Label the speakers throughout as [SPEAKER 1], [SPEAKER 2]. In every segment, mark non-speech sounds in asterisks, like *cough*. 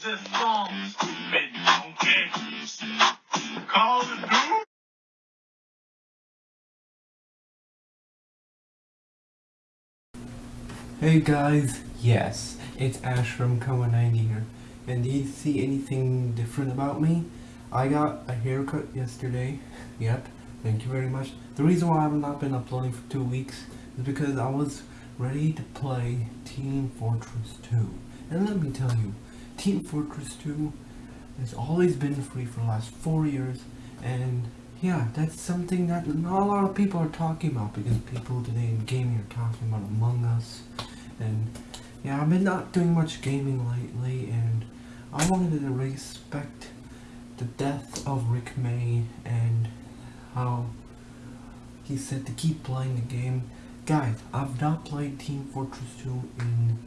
[SPEAKER 1] the.
[SPEAKER 2] Hey guys, yes, it's Ash from Koma90 here. And do you see anything different about me? I got a haircut yesterday. *laughs* Yep, thank you very much. The reason why I've not been uploading for two weeks is because I was ready to play Team Fortress 2. And let me tell you, Team Fortress 2 has always been free for the last four years. And yeah, that's something that not a lot of people are talking about because people today in gaming are talking about Among Us and yeah, I've been not doing much gaming lately, and I wanted to respect the death of Rick May and how he said to keep playing the game. Guys, I've not played Team Fortress 2 in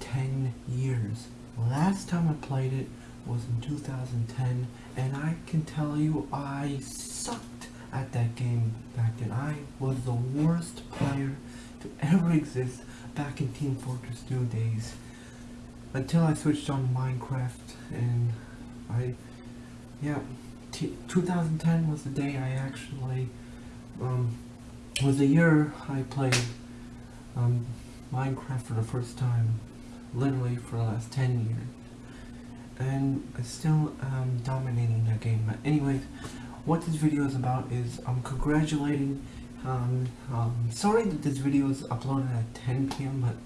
[SPEAKER 2] 10 years. Last time I played it was in 2010, and I can tell you I sucked at that game back then. I was the worst player to ever exist back in Team Fortress 2 days until I switched on Minecraft and I yeah 2010 was the day I actually um, was the year I played um, Minecraft for the first time literally for the last 10 years and I still am dominating that game but anyways what this video is about is I'm congratulating um, um, sorry that this video is uploaded at 10 p.m. but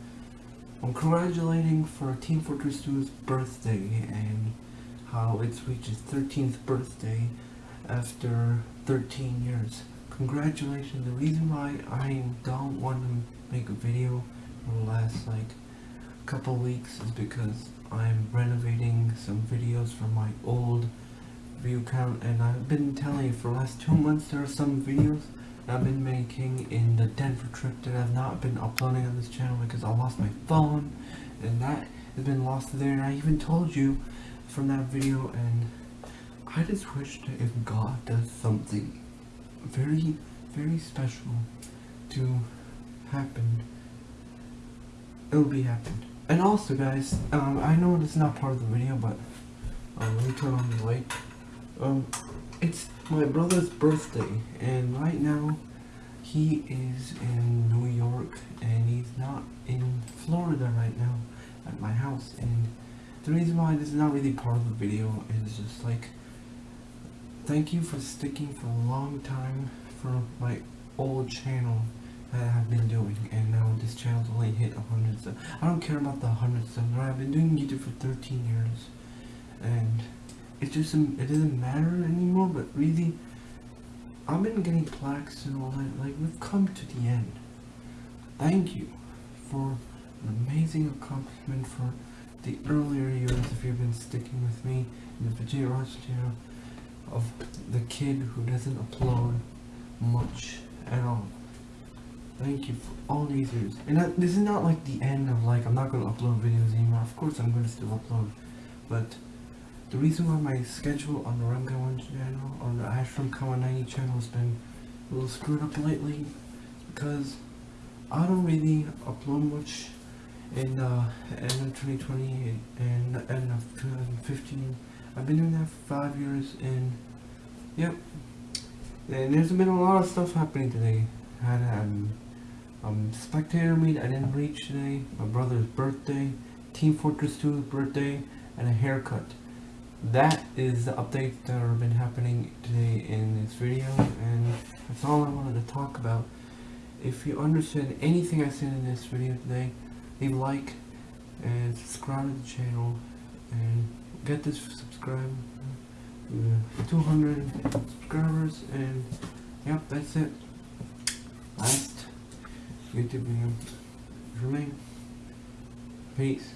[SPEAKER 2] I'm congratulating for Team Fortress 2's birthday and how it's reached its 13th birthday after 13 years. Congratulations. The reason why I don't want to make a video the last like couple weeks is because I'm renovating some videos from my old view count and I've been telling you for the last two months there are some videos I've been making in the Denver trip that I've not been uploading on this channel because I lost my phone and that has been lost there. And I even told you from that video and I just wish that if God does something very very special to happen it'll be happened and also guys um, I know is not part of the video but um, let me turn on the light. Um, it's my brother's birthday and right now he is in New York and he's not in Florida right now at my house. And the reason why this is not really part of the video is just like thank you for sticking for a long time for my old channel that I've been doing and now this channel's only hit 100 subs. I don't care about the 100 subs? I've been doing YouTube for 13 years and it just it doesn't matter anymore but really I've been getting plaques and all that like we've come to the end thank you for an amazing accomplishment for the earlier years if you've been sticking with me in the Vijay Raj channel of the kid who doesn't upload much at all thank you for all these years and that, this is not like the end of like I'm not going to upload videos anymore of course I'm going to still upload but the reason why my schedule on the Ramgawan channel, on the Ashram Koma90 channel has been a little screwed up lately because I don't really upload much in uh, end of 2020 and end of 2015. I've been doing that for five years and yep. And there's been a lot of stuff happening today. Um, um, spectator meet I didn't reach today, my brother's birthday, Team Fortress 2's birthday, and a haircut. That is the updates that have been happening today in this video and that's all I wanted to talk about. If you understand anything I said in this video today leave a like and subscribe to the channel and get this subscribe uh, 200 subscribers and yep that's it. Last YouTube video remain peace